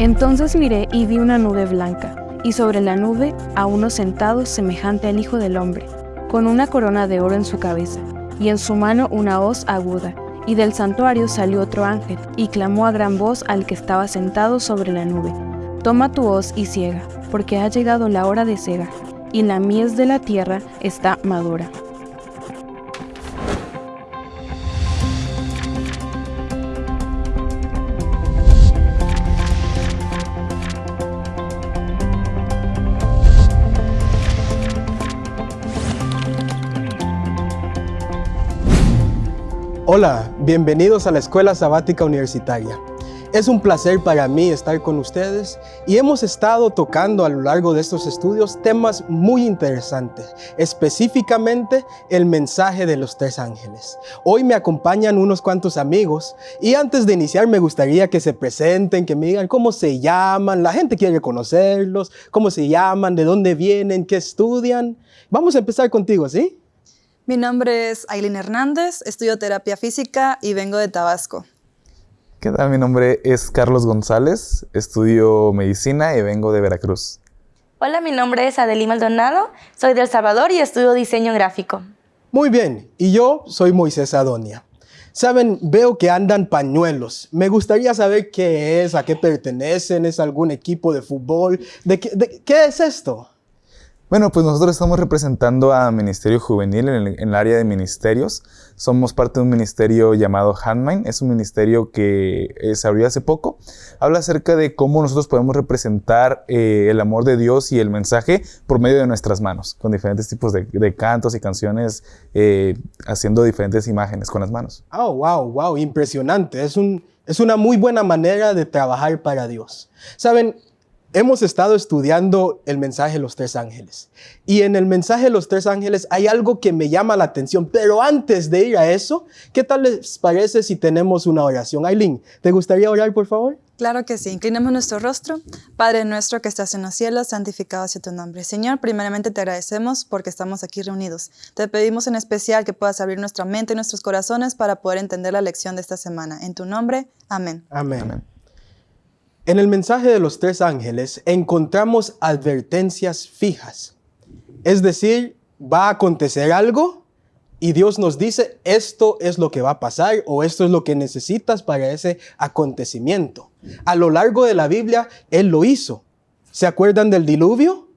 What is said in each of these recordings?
Entonces miré y vi una nube blanca, y sobre la nube a uno sentado semejante al Hijo del Hombre, con una corona de oro en su cabeza, y en su mano una hoz aguda. Y del santuario salió otro ángel, y clamó a gran voz al que estaba sentado sobre la nube, Toma tu hoz y ciega, porque ha llegado la hora de cegar, y la mies de la tierra está madura. Hola, bienvenidos a la Escuela Sabática Universitaria. Es un placer para mí estar con ustedes y hemos estado tocando a lo largo de estos estudios temas muy interesantes, específicamente el mensaje de los tres ángeles. Hoy me acompañan unos cuantos amigos y antes de iniciar me gustaría que se presenten, que me digan cómo se llaman, la gente quiere conocerlos, cómo se llaman, de dónde vienen, qué estudian. Vamos a empezar contigo, ¿sí? Mi nombre es Aileen Hernández, estudio terapia física y vengo de Tabasco. ¿Qué tal? Mi nombre es Carlos González, estudio medicina y vengo de Veracruz. Hola, mi nombre es Adelie Maldonado, soy de El Salvador y estudio diseño gráfico. Muy bien, y yo soy Moisés Adonia. Saben, veo que andan pañuelos. Me gustaría saber qué es, a qué pertenecen, es algún equipo de fútbol. ¿De qué, de, ¿qué es esto? Bueno, pues nosotros estamos representando a Ministerio Juvenil en el, en el, área de ministerios. Somos parte de un ministerio llamado Handmine. Es un ministerio que eh, se abrió hace poco. Habla acerca de cómo nosotros podemos representar eh, el amor de Dios y el mensaje por medio de nuestras manos, con diferentes tipos de, de cantos y canciones, eh, haciendo diferentes imágenes con las manos. Oh, wow, wow, impresionante. Es, un, es una muy buena manera de trabajar para Dios. Saben, Hemos estado estudiando el mensaje de los tres ángeles. Y en el mensaje de los tres ángeles hay algo que me llama la atención. Pero antes de ir a eso, ¿qué tal les parece si tenemos una oración? Aileen, ¿te gustaría orar, por favor? Claro que sí. Inclinemos nuestro rostro. Padre nuestro que estás en los cielos, santificado sea tu nombre. Señor, primeramente te agradecemos porque estamos aquí reunidos. Te pedimos en especial que puedas abrir nuestra mente y nuestros corazones para poder entender la lección de esta semana. En tu nombre, amén. Amén. amén. En el mensaje de los tres ángeles encontramos advertencias fijas. Es decir, va a acontecer algo y Dios nos dice, esto es lo que va a pasar o esto es lo que necesitas para ese acontecimiento. A lo largo de la Biblia, Él lo hizo. ¿Se acuerdan del diluvio?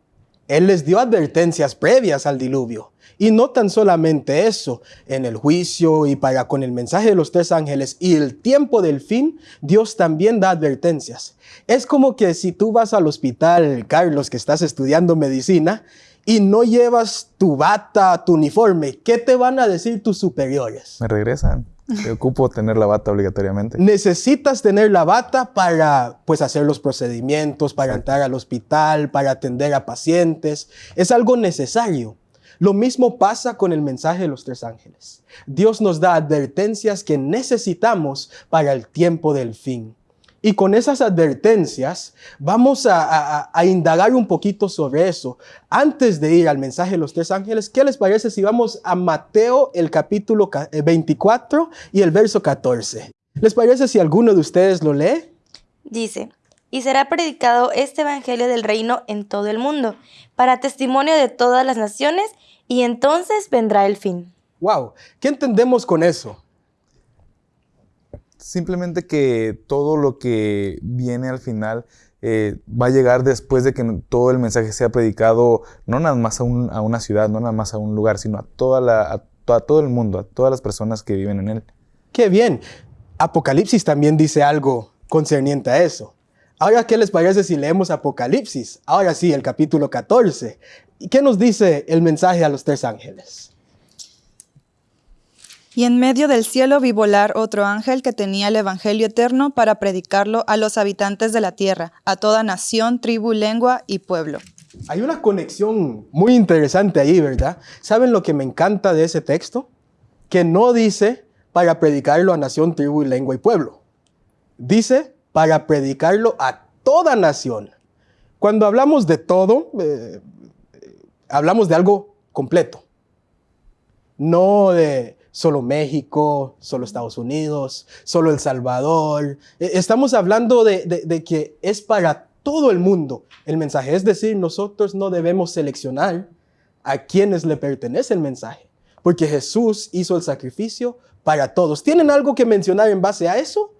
Él les dio advertencias previas al diluvio. Y no tan solamente eso, en el juicio y para con el mensaje de los tres ángeles y el tiempo del fin, Dios también da advertencias. Es como que si tú vas al hospital, Carlos, que estás estudiando medicina, y no llevas tu bata, tu uniforme, ¿qué te van a decir tus superiores? Me regresan. Te ocupo tener la bata obligatoriamente. Necesitas tener la bata para pues hacer los procedimientos, para entrar al hospital, para atender a pacientes. Es algo necesario. Lo mismo pasa con el mensaje de los tres ángeles. Dios nos da advertencias que necesitamos para el tiempo del fin. Y con esas advertencias vamos a, indagar un poquito sobre eso. Antes de ir al mensaje de los tres ángeles, ¿qué les parece si vamos a Mateo el capítulo 24 y el verso 14? ¿Les parece si alguno de ustedes lo lee? Dice, y será predicado este evangelio del reino en todo el mundo, para testimonio de todas las naciones, y entonces vendrá el fin. Wow, ¿qué entendemos con eso? Simplemente que todo lo que viene al final eh, va a llegar después de que todo el mensaje sea predicado, no nada más a, un, a una ciudad, no nada más a un lugar, sino a, toda la, a, a todo el mundo, a todas las personas que viven en él. ¡Qué bien! Apocalipsis también dice algo concerniente a eso. Ahora, ¿qué les parece si leemos Apocalipsis? Ahora sí, el capítulo 14. ¿Y qué nos dice el mensaje a los tres ángeles? Y en medio del cielo vi volar otro ángel que tenía el Evangelio eterno para predicarlo a los habitantes de la tierra, a toda nación, tribu, lengua y pueblo. Hay una conexión muy interesante ahí, ¿verdad? ¿Saben lo que me encanta de ese texto? Que no dice para predicarlo a nación, tribu, lengua y pueblo. Dice para predicarlo a toda nación. Cuando hablamos de todo, eh, hablamos de algo completo. No de solo México, solo Estados Unidos, solo El Salvador. E, estamos hablando de que es para todo el mundo el mensaje. Es decir, nosotros no debemos seleccionar a quienes le pertenece el mensaje, porque Jesús hizo el sacrificio para todos. ¿Tienen algo que mencionar en base a eso?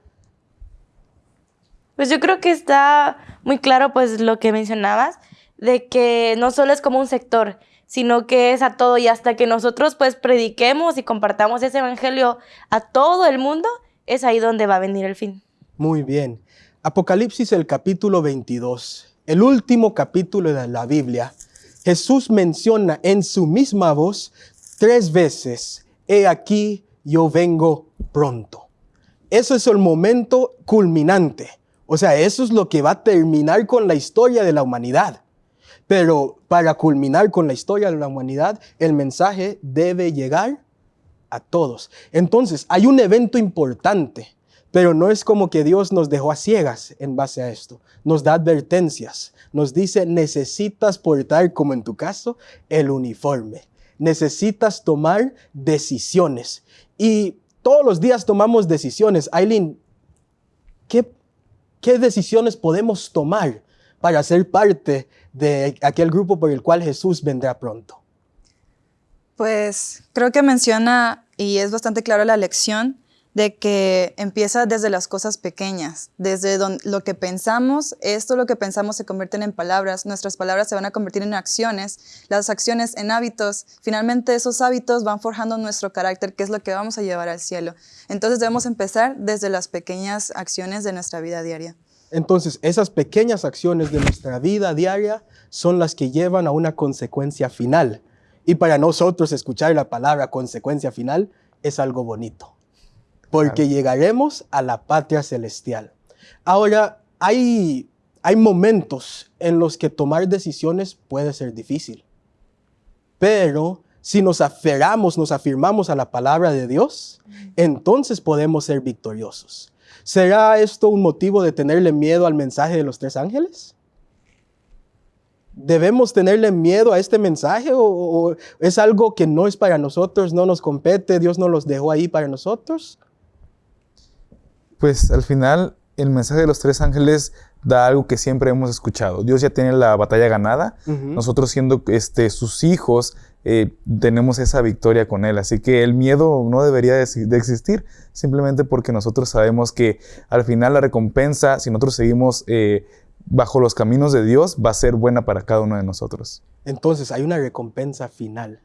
Pues yo creo que está muy claro pues lo que mencionabas, de que no solo es como un sector, sino que es a todo y hasta que nosotros pues prediquemos y compartamos ese evangelio a todo el mundo, es ahí donde va a venir el fin. Muy bien. Apocalipsis el capítulo 22, el último capítulo de la Biblia, Jesús menciona en su misma voz tres veces, he aquí, yo vengo pronto. Eso es el momento culminante. O sea, eso es lo que va a terminar con la historia de la humanidad. Pero para culminar con la historia de la humanidad, el mensaje debe llegar a todos. Entonces, hay un evento importante, pero no es como que Dios nos dejó a ciegas en base a esto. Nos da advertencias. Nos dice, necesitas portar, como en tu caso, el uniforme. Necesitas tomar decisiones. Y todos los días tomamos decisiones. Aileen, ¿qué, ¿qué decisiones podemos tomar para ser parte de aquel grupo por el cual Jesús vendrá pronto? Pues creo que menciona, y es bastante claro la lección, de que empieza desde las cosas pequeñas, desde lo que pensamos, esto lo que pensamos se convierten en palabras, nuestras palabras se van a convertir en acciones, las acciones en hábitos, finalmente esos hábitos van forjando nuestro carácter, que es lo que vamos a llevar al cielo. Entonces debemos empezar desde las pequeñas acciones de nuestra vida diaria. Entonces, esas pequeñas acciones de nuestra vida diaria son las que llevan a una consecuencia final. Y para nosotros escuchar la palabra consecuencia final es algo bonito porque llegaremos a la patria celestial. Ahora, hay, hay momentos en los que tomar decisiones puede ser difícil, pero si nos aferramos, nos afirmamos a la palabra de Dios, entonces podemos ser victoriosos. ¿Será esto un motivo de tenerle miedo al mensaje de los tres ángeles? ¿Debemos tenerle miedo a este mensaje o, o, es algo que no es para nosotros, no nos compete, Dios no los dejó ahí para nosotros? Pues al final el mensaje de los tres ángeles da algo que siempre hemos escuchado. Dios ya tiene la batalla ganada. Nosotros siendo este, sus hijos eh, tenemos esa victoria con Él. Así que el miedo no debería de, existir simplemente porque nosotros sabemos que al final la recompensa, si nosotros seguimos eh, bajo los caminos de Dios, va a ser buena para cada uno de nosotros. Entonces hay una recompensa final.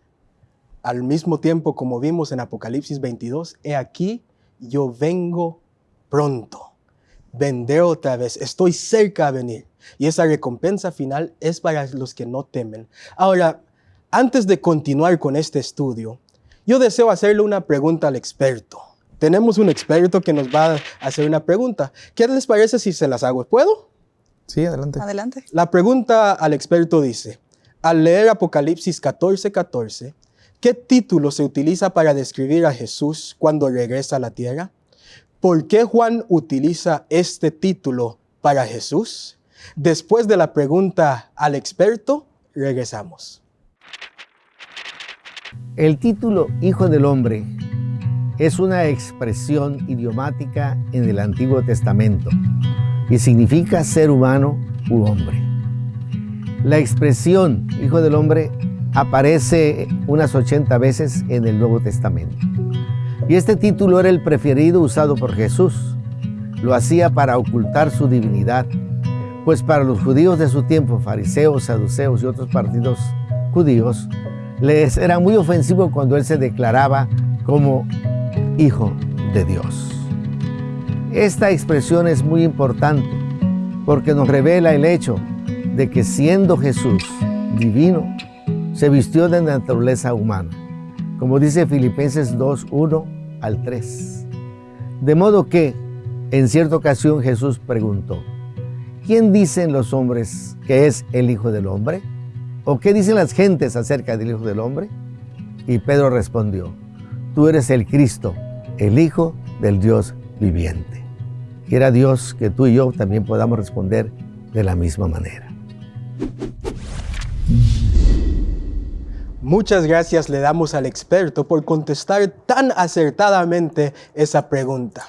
Al mismo tiempo, como vimos en Apocalipsis 22, he aquí, yo vengo pronto. Vendré otra vez, estoy cerca de venir. Y esa recompensa final es para los que no temen. Ahora, antes de continuar con este estudio, yo deseo hacerle una pregunta al experto. Tenemos un experto que nos va a hacer una pregunta. ¿Qué les parece si se las hago? ¿Puedo? Sí, adelante. Adelante. La pregunta al experto dice, al leer Apocalipsis 14:14, 14, ¿qué título se utiliza para describir a Jesús cuando regresa a la tierra? ¿Por qué Juan utiliza este título para Jesús? Después de la pregunta al experto, regresamos. El título Hijo del Hombre es una expresión idiomática en el Antiguo Testamento y significa ser humano u hombre. La expresión Hijo del Hombre aparece unas 80 veces en el Nuevo Testamento. Y este título era el preferido usado por Jesús. Lo hacía para ocultar su divinidad, pues para los judíos de su tiempo, fariseos, saduceos y otros partidos judíos, les era muy ofensivo cuando él se declaraba como hijo de Dios. Esta expresión es muy importante porque nos revela el hecho de que siendo Jesús divino, se vistió de naturaleza humana. Como dice Filipenses 2.1, al 3. De modo que, en cierta ocasión Jesús preguntó, ¿quién dicen los hombres que es el Hijo del Hombre? ¿O qué dicen las gentes acerca del Hijo del Hombre? Y Pedro respondió, tú eres el Cristo, el Hijo del Dios viviente. Quiera Dios que tú y yo también podamos responder de la misma manera. Muchas gracias le damos al experto por contestar tan acertadamente esa pregunta.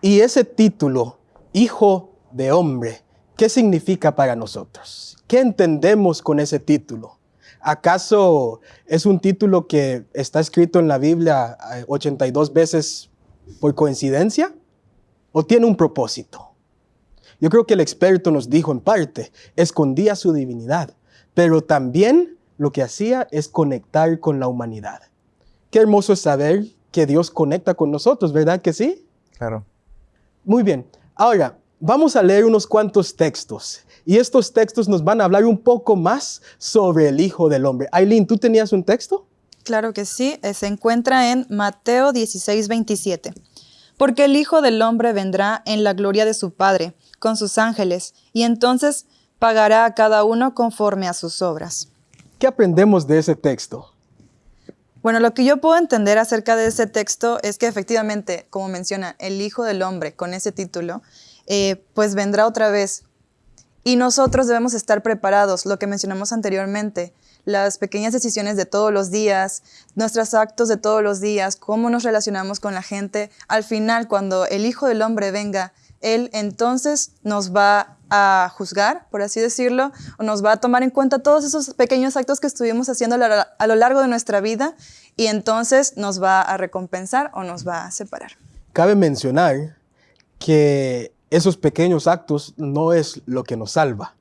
Y ese título, Hijo de Hombre, ¿qué significa para nosotros? ¿Qué entendemos con ese título? ¿Acaso es un título que está escrito en la Biblia 82 eh, veces por coincidencia? ¿O tiene un propósito? Yo creo que el experto nos dijo en parte, escondía su divinidad, pero también lo que hacía es conectar con la humanidad. Qué hermoso es saber que Dios conecta con nosotros, ¿verdad que sí? Claro. Muy bien. Ahora, vamos a leer unos cuantos textos. Y estos textos nos van a hablar un poco más sobre el Hijo del Hombre. Aileen, ¿tú tenías un texto? Claro que sí. Eh, se encuentra en Mateo 16, 27. Porque el Hijo del Hombre vendrá en la gloria de su Padre, con sus ángeles, y entonces pagará a cada uno conforme a sus obras. ¿Qué aprendemos de ese texto? Bueno, lo que yo puedo entender acerca de ese texto es que efectivamente, como menciona, el Hijo del Hombre con ese título, eh, pues vendrá otra vez. Y nosotros debemos estar preparados, lo que mencionamos anteriormente, las pequeñas decisiones de todos los días, nuestros actos de todos los días, cómo nos relacionamos con la gente. Al final, cuando el Hijo del Hombre venga, Él entonces nos va a juzgar, por así decirlo, o nos va a tomar en cuenta todos esos pequeños actos que estuvimos haciendo a lo largo de nuestra vida y entonces nos va a recompensar o nos va a separar. Cabe mencionar que esos pequeños actos no es lo que nos salva.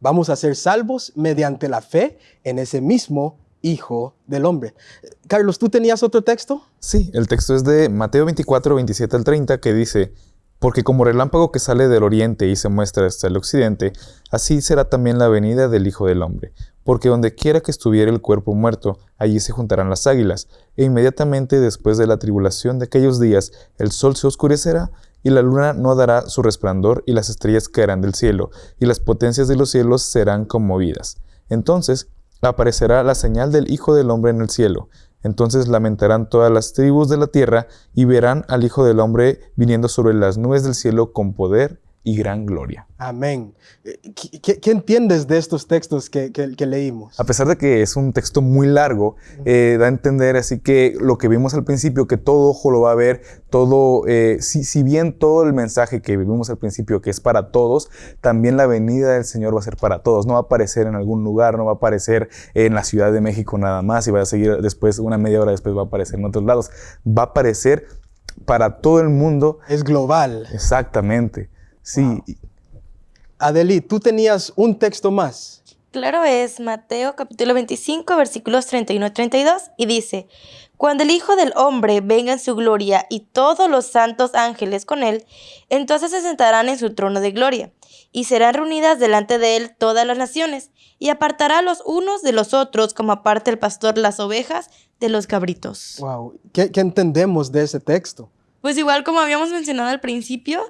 Vamos a ser salvos mediante la fe en ese mismo Hijo del Hombre. Carlos, ¿tú tenías otro texto? Sí, el texto es de Mateo 24, 27 al 30, que dice, porque como relámpago que sale del oriente y se muestra hasta el occidente, así será también la venida del Hijo del Hombre. Porque donde quiera que estuviera el cuerpo muerto, allí se juntarán las águilas, e inmediatamente después de la tribulación de aquellos días, el sol se oscurecerá, y la luna no dará su resplandor, y las estrellas caerán del cielo, y las potencias de los cielos serán conmovidas. Entonces aparecerá la señal del Hijo del Hombre en el cielo, entonces lamentarán todas las tribus de la tierra y verán al Hijo del Hombre viniendo sobre las nubes del cielo con poder y gran gloria. Amén. Eh, ¿Qué, entiendes de estos textos que, leímos? A pesar de que es un texto muy largo, eh, da a entender así que lo que vimos al principio, que todo ojo lo va a ver, todo, eh, si, si, bien todo el mensaje que vimos al principio, que es para todos, también la venida del Señor va a ser para todos. No va a aparecer en algún lugar, no va a aparecer en la Ciudad de México nada más y va a seguir después, una media hora después va a aparecer en otros lados. Va a aparecer para todo el mundo. Es global. Exactamente. Sí. Adeli, tú tenías un texto más. Claro, es Mateo capítulo 25, versículos 31 y 32, y dice, Cuando el Hijo del Hombre venga en su gloria y todos los santos ángeles con él, entonces se sentarán en su trono de gloria, y serán reunidas delante de él todas las naciones, y apartará los unos de los otros como aparte el pastor las ovejas de los cabritos. Wow, ¿Qué, qué entendemos de ese texto? Pues igual como habíamos mencionado al principio,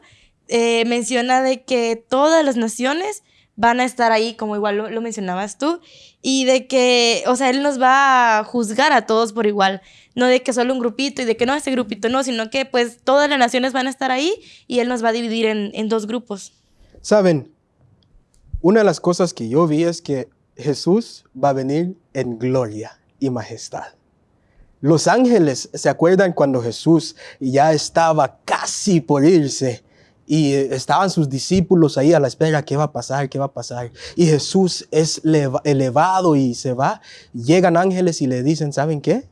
eh, menciona de que todas las naciones van a estar ahí, como igual lo, mencionabas tú, y de que, o sea, Él nos va a juzgar a todos por igual, no de que solo un grupito y de que no, ese grupito no, sino que pues todas las naciones van a estar ahí y Él nos va a dividir en, en dos grupos. Saben, una de las cosas que yo vi es que Jesús va a venir en gloria y majestad. Los ángeles, ¿se acuerdan cuando Jesús ya estaba casi por irse? Y estaban sus discípulos ahí a la espera, ¿qué va a pasar? ¿Qué va a pasar? Y Jesús es elevado y se va. Llegan ángeles y le dicen, ¿saben qué?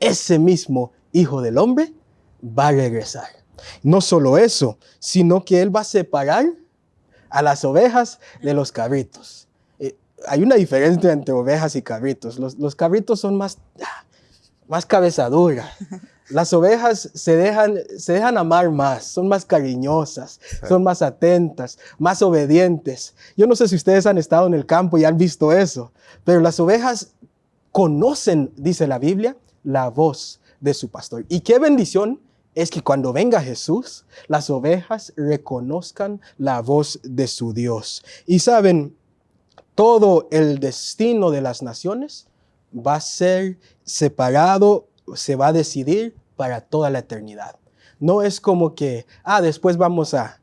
Ese mismo Hijo del Hombre va a regresar. No solo eso, sino que Él va a separar a las ovejas de los cabritos. Eh, hay una diferencia entre ovejas y cabritos. Los, los cabritos son más, ah, más cabezaduras. Las ovejas se dejan, se dejan amar más, son más cariñosas, son más atentas, más obedientes. Yo no sé si ustedes han estado en el campo y han visto eso, pero las ovejas conocen, dice la Biblia, la voz de su pastor. Y qué bendición es que cuando venga Jesús, las ovejas reconozcan la voz de su Dios. Y saben, todo el destino de las naciones va a ser separado, se va a decidir para toda la eternidad. No es como que, ah, después vamos a,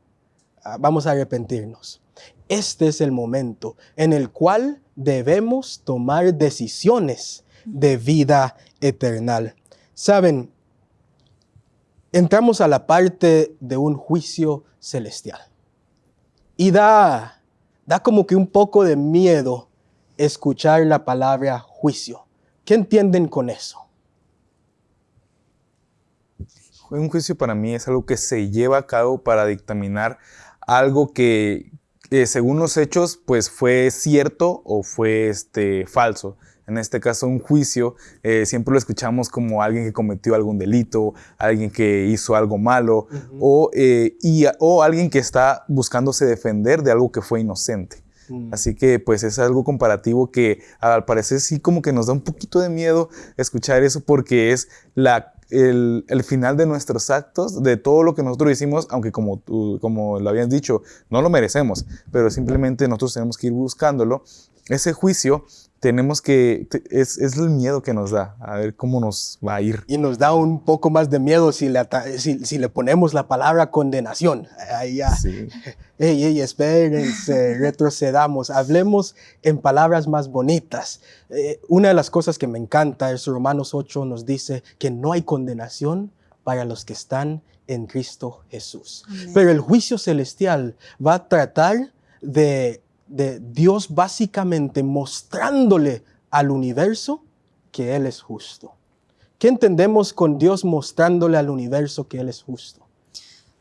vamos a arrepentirnos. Este es el momento en el cual debemos tomar decisiones de vida eterna. Saben, entramos a la parte de un juicio celestial. Y da, da como que un poco de miedo escuchar la palabra juicio. ¿Qué entienden con eso? Un juicio para mí es algo que se lleva a cabo para dictaminar algo que, eh, según los hechos, pues fue cierto o fue este, falso. En este caso, un juicio eh, siempre lo escuchamos como alguien que cometió algún delito, alguien que hizo algo malo o, eh, y, o alguien que está buscándose defender de algo que fue inocente. Mm. Así que pues es algo comparativo que al parecer sí como que nos da un poquito de miedo escuchar eso porque es la el, final de nuestros actos, de todo lo que nosotros hicimos, aunque como, tú, como lo habías dicho, no lo merecemos, pero simplemente nosotros tenemos que ir buscándolo. Ese juicio tenemos que, es, es, el miedo que nos da, a ver cómo nos va a ir. Y nos da un poco más de miedo si le, si, si le ponemos la palabra condenación. Ahí ya, sí. ey, ey, espérense, retrocedamos, hablemos en palabras más bonitas. Eh, una de las cosas que me encanta es Romanos 8 nos dice que no hay condenación para los que están en Cristo Jesús. Pero el juicio celestial va a tratar de de Dios básicamente mostrándole al universo que Él es justo. ¿Qué entendemos con Dios mostrándole al universo que Él es justo?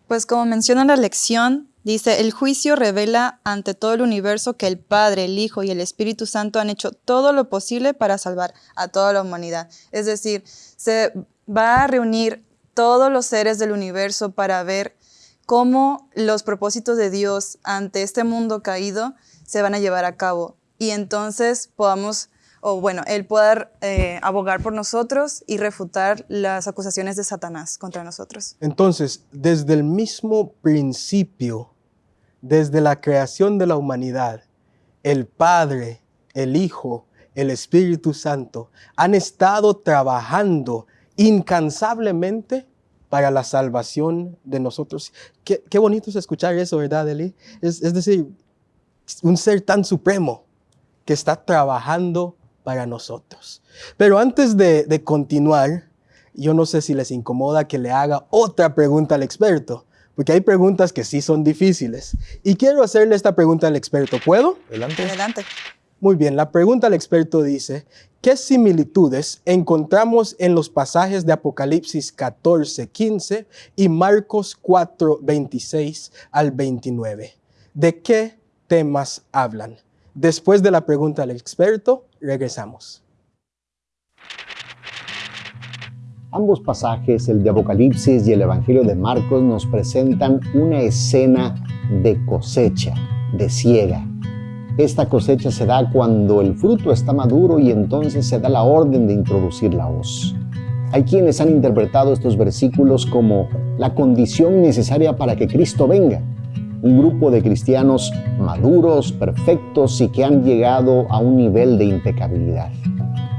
Pues como menciona la lección, dice, el juicio revela ante todo el universo que el Padre, el Hijo y el Espíritu Santo han hecho todo lo posible para salvar a toda la humanidad. Es decir, se va a reunir todos los seres del universo para ver cómo los propósitos de Dios ante este mundo caído se van a llevar a cabo y entonces podamos, o bueno, Él pueda eh, abogar por nosotros y refutar las acusaciones de Satanás contra nosotros. Entonces, desde el mismo principio, desde la creación de la humanidad, el Padre, el Hijo, el Espíritu Santo han estado trabajando incansablemente para la salvación de nosotros. Qué, bonito es escuchar eso, ¿verdad, Eli? Es decir, un ser tan supremo que está trabajando para nosotros. Pero antes de, continuar, yo no sé si les incomoda que le haga otra pregunta al experto, porque hay preguntas que sí son difíciles. Y quiero hacerle esta pregunta al experto. ¿Puedo? Adelante. Adelante. Muy bien, la pregunta al experto dice, ¿qué similitudes encontramos en los pasajes de Apocalipsis 14, 15 y Marcos 4, 26 al 29? ¿De qué temas hablan. Después de la pregunta del experto, regresamos. Ambos pasajes, el de Apocalipsis y el Evangelio de Marcos, nos presentan una escena de cosecha, de ciega. Esta cosecha se da cuando el fruto está maduro y entonces se da la orden de introducir la hoz. Hay quienes han interpretado estos versículos como la condición necesaria para que Cristo venga un grupo de cristianos maduros, perfectos y que han llegado a un nivel de impecabilidad.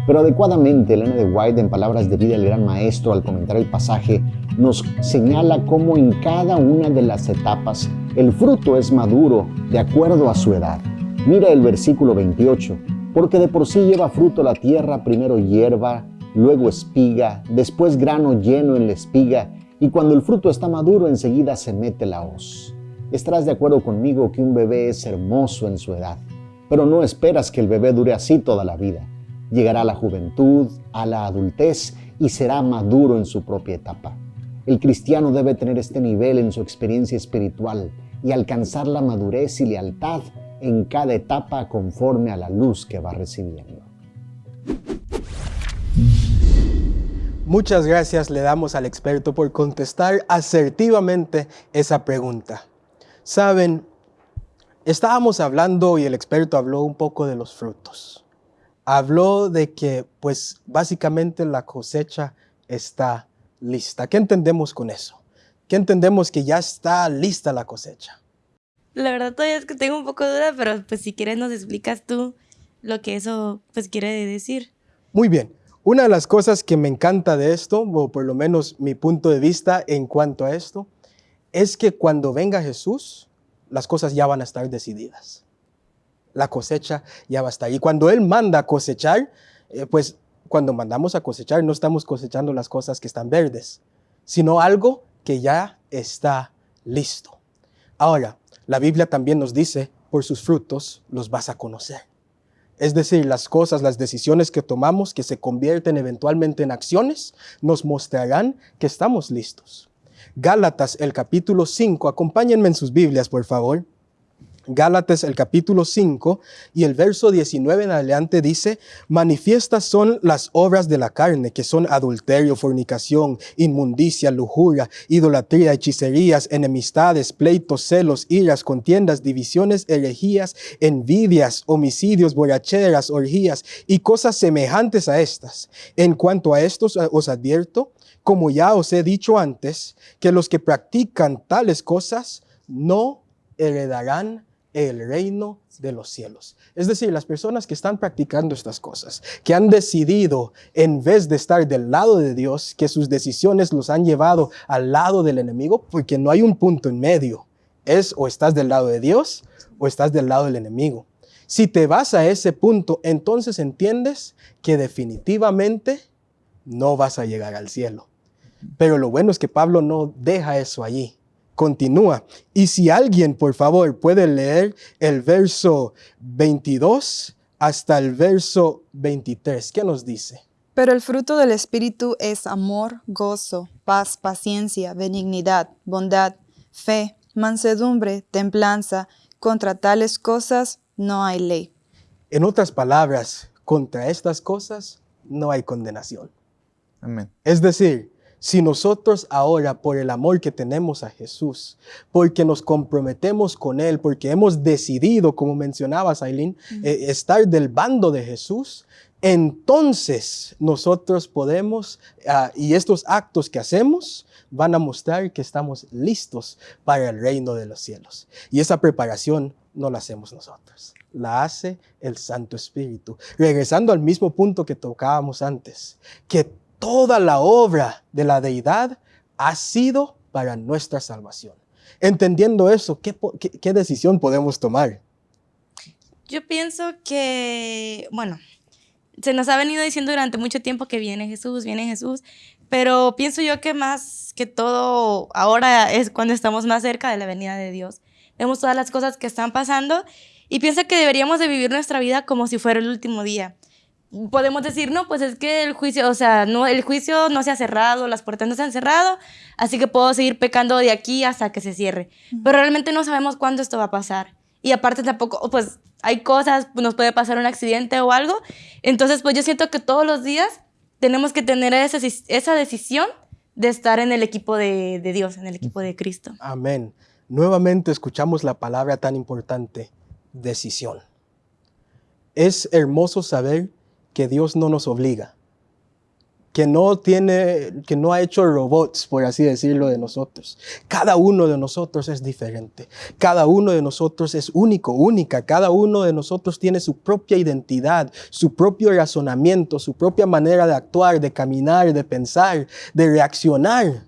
Pero adecuadamente, Elena de White, en palabras de vida del gran maestro, al comentar el pasaje, nos señala cómo en cada una de las etapas el fruto es maduro de acuerdo a su edad. Mira el versículo 28, porque de por sí lleva fruto la tierra, primero hierba, luego espiga, después grano lleno en la espiga, y cuando el fruto está maduro enseguida se mete la hoz. Estarás de acuerdo conmigo que un bebé es hermoso en su edad, pero no esperas que el bebé dure así toda la vida. Llegará a la juventud, a la adultez y será maduro en su propia etapa. El cristiano debe tener este nivel en su experiencia espiritual y alcanzar la madurez y lealtad en cada etapa conforme a la luz que va recibiendo. Muchas gracias le damos al experto por contestar asertivamente esa pregunta. Saben, estábamos hablando y el experto habló un poco de los frutos. Habló de que, pues, básicamente la cosecha está lista. ¿Qué entendemos con eso? ¿Qué entendemos que ya está lista la cosecha? La verdad todavía es que tengo un poco de duda, pero pues si quieres nos explicas tú lo que eso pues quiere decir. Muy bien. Una de las cosas que me encanta de esto, o por lo menos mi punto de vista en cuanto a esto, es que cuando venga Jesús, las cosas ya van a estar decididas. La cosecha ya va a estar. Y cuando Él manda cosechar, eh, pues cuando mandamos a cosechar, no estamos cosechando las cosas que están verdes, sino algo que ya está listo. Ahora, la Biblia también nos dice, por sus frutos los vas a conocer. Es decir, las cosas, las decisiones que tomamos que se convierten eventualmente en acciones, nos mostrarán que estamos listos. Gálatas, el capítulo 5, acompáñenme en sus Biblias, por favor. Gálatas el capítulo 5 y el verso 19 en adelante dice, manifiestas son las obras de la carne, que son adulterio, fornicación, inmundicia, lujuria, idolatría, hechicerías, enemistades, pleitos, celos, iras, contiendas, divisiones, herejías, envidias, homicidios, borracheras, orgías y cosas semejantes a estas. En cuanto a estos os advierto, como ya os he dicho antes, que los que practican tales cosas no heredarán el reino de los cielos. Es decir, las personas que están practicando estas cosas, que han decidido, en vez de estar del lado de Dios, que sus decisiones los han llevado al lado del enemigo, porque no hay un punto en medio. Es o estás del lado de Dios o estás del lado del enemigo. Si te vas a ese punto, entonces entiendes que definitivamente no vas a llegar al cielo. Pero lo bueno es que Pablo no deja eso allí continúa. Y si alguien, por favor, puede leer el verso 22 hasta el verso 23, ¿qué nos dice? Pero el fruto del Espíritu es amor, gozo, paz, paciencia, benignidad, bondad, fe, mansedumbre, templanza. Contra tales cosas no hay ley. En otras palabras, contra estas cosas no hay condenación. Amén. Es decir, si nosotros ahora, por el amor que tenemos a Jesús, porque nos comprometemos con Él, porque hemos decidido, como mencionabas, Aileen, eh, estar del bando de Jesús, entonces nosotros podemos, ah, y estos actos que hacemos, van a mostrar que estamos listos para el reino de los cielos. Y esa preparación no la hacemos nosotros, la hace el Santo Espíritu. Regresando al mismo punto que tocábamos antes, que toda la obra de la deidad ha sido para nuestra salvación. Entendiendo eso, ¿qué, decisión podemos tomar? Yo pienso que, bueno, se nos ha venido diciendo durante mucho tiempo que viene Jesús, viene Jesús, pero pienso yo que más que todo ahora es cuando estamos más cerca de la venida de Dios. Vemos todas las cosas que están pasando y pienso que deberíamos de vivir nuestra vida como si fuera el último día podemos decir, no, pues es que el juicio, o sea, no, el juicio no se ha cerrado, las puertas no se han cerrado, así que puedo seguir pecando de aquí hasta que se cierre. Pero realmente no sabemos cuándo esto va a pasar. Y aparte tampoco, pues hay cosas, nos puede pasar un accidente o algo. Entonces, pues yo siento que todos los días tenemos que tener esa, esa decisión de estar en el equipo de, de Dios, en el equipo de Cristo. Amén. Nuevamente escuchamos la palabra tan importante, decisión. Es hermoso saber que Dios no nos obliga, que no tiene, que no ha hecho robots, por así decirlo, de nosotros. Cada uno de nosotros es diferente. Cada uno de nosotros es único, única. Cada uno de nosotros tiene su propia identidad, su propio razonamiento, su propia manera de actuar, de caminar, de pensar, de reaccionar.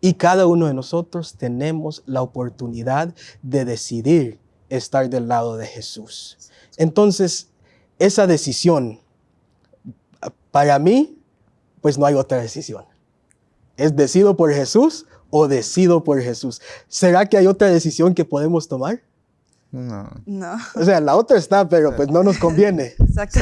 Y cada uno de nosotros tenemos la oportunidad de decidir estar del lado de Jesús. Entonces, esa decisión para mí, pues no hay otra decisión. ¿Es decido por Jesús o decido por Jesús? ¿Será que hay otra decisión que podemos tomar? No. No. O sea, la otra está, pero pues no nos conviene. Exacto.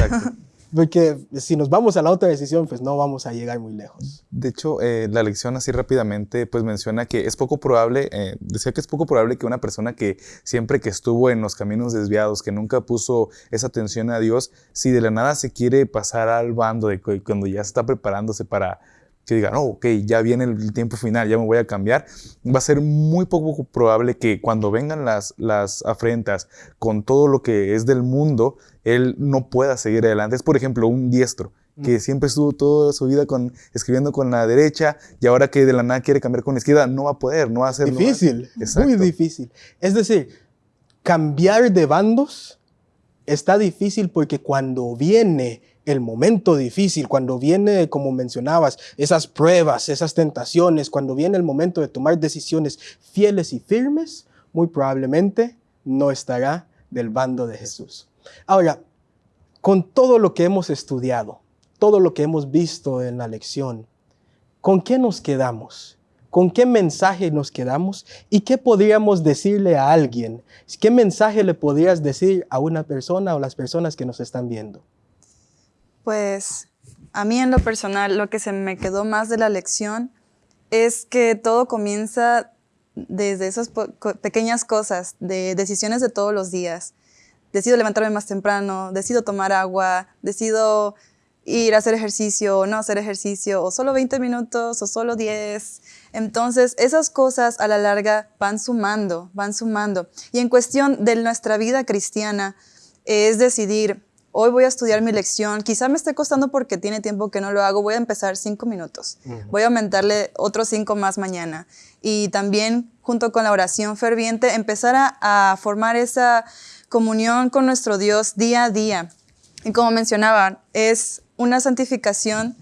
Porque si nos vamos a la otra decisión, pues no vamos a llegar muy lejos. De hecho, eh, la lección así rápidamente, pues menciona que es poco probable, eh, decía que es poco probable que una persona que siempre que estuvo en los caminos desviados, que nunca puso esa atención a Dios, si de la nada se quiere pasar al bando de cuando ya está preparándose para que digan, oh, ok, ya viene el tiempo final, ya me voy a cambiar, va a ser muy poco probable que cuando vengan las, las afrentas con todo lo que es del mundo, él no pueda seguir adelante. Es, por ejemplo, un diestro que mm. siempre estuvo toda su vida con, escribiendo con la derecha y ahora que de la nada quiere cambiar con la izquierda, no va a poder, no va a ser difícil, muy difícil. Es decir, cambiar de bandos está difícil porque cuando viene el momento difícil, cuando viene, como mencionabas, esas pruebas, esas tentaciones, cuando viene el momento de tomar decisiones fieles y firmes, muy probablemente no estará del bando de Jesús. Ahora, con todo lo que hemos estudiado, todo lo que hemos visto en la lección, ¿con qué nos quedamos? ¿Con qué mensaje nos quedamos? ¿Y qué podríamos decirle a alguien? ¿Qué mensaje le podrías decir a una persona o las personas que nos están viendo? Pues a mí en lo personal, lo que se me quedó más de la lección es que todo comienza desde esas pequeñas cosas, de decisiones de todos los días. Decido levantarme más temprano, decido tomar agua, decido ir a hacer ejercicio o no hacer ejercicio, o solo 20 minutos o solo 10. Entonces, esas cosas a la larga van sumando, van sumando. Y en cuestión de nuestra vida cristiana, es decidir, hoy voy a estudiar mi lección, quizá me esté costando porque tiene tiempo que no lo hago, voy a empezar cinco minutos, voy a aumentarle otros cinco más mañana. Y también, junto con la oración ferviente, empezar a, a formar esa comunión con nuestro Dios día a día. Y como mencionaba, es una santificación,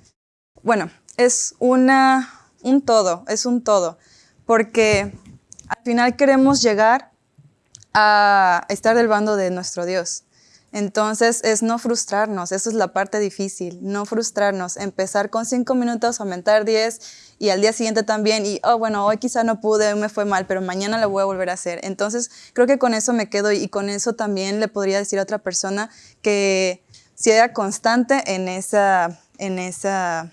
bueno, es una, un todo, es un todo, porque al final queremos llegar a estar del bando de nuestro Dios. Entonces es no frustrarnos, eso es la parte difícil, no frustrarnos, empezar con cinco minutos, aumentar diez y al día siguiente también y, oh, bueno, hoy quizá no pude, hoy me fue mal, pero mañana lo voy a volver a hacer. Entonces creo que con eso me quedo y con eso también le podría decir a otra persona que sea constante en esa, en esa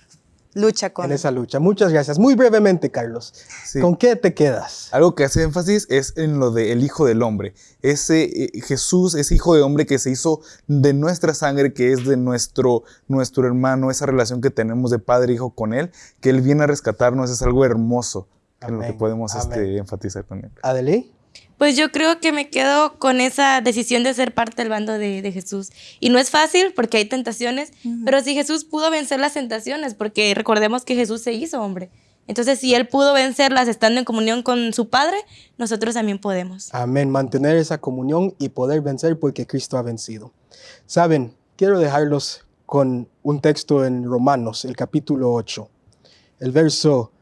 lucha con... En esa lucha. Muchas gracias. Muy brevemente, Carlos, ¿con qué te quedas? Algo que hace énfasis es en lo del Hijo del Hombre. Ese eh, Jesús, ese Hijo de Hombre que se hizo de nuestra sangre, que es de nuestro, nuestro hermano, esa relación que tenemos de padre e hijo con Él, que Él viene a rescatarnos, es algo hermoso en lo que podemos este, enfatizar con Él. Pues yo creo que me quedo con esa decisión de ser parte del bando de, Jesús. Y no es fácil porque hay tentaciones, pero si Jesús pudo vencer las tentaciones, porque recordemos que Jesús se hizo hombre. Entonces, si Él pudo vencerlas estando en comunión con su Padre, nosotros también podemos. Amén. Mantener esa comunión y poder vencer porque Cristo ha vencido. Saben, quiero dejarlos con un texto en Romanos, el capítulo 8, el verso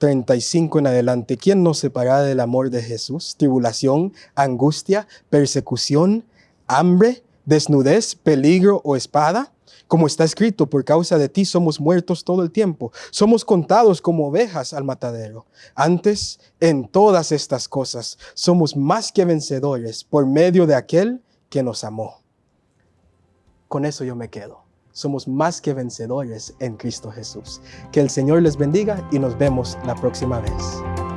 35 en adelante, ¿quién nos separará del amor de Jesús? Tribulación, angustia, persecución, hambre, desnudez, peligro o espada. Como está escrito, por causa de ti somos muertos todo el tiempo, somos contados como ovejas al matadero. Antes, en todas estas cosas, somos más que vencedores por medio de aquel que nos amó. Con eso yo me quedo somos más que vencedores en Cristo Jesús. Que el Señor les bendiga y nos vemos la próxima vez.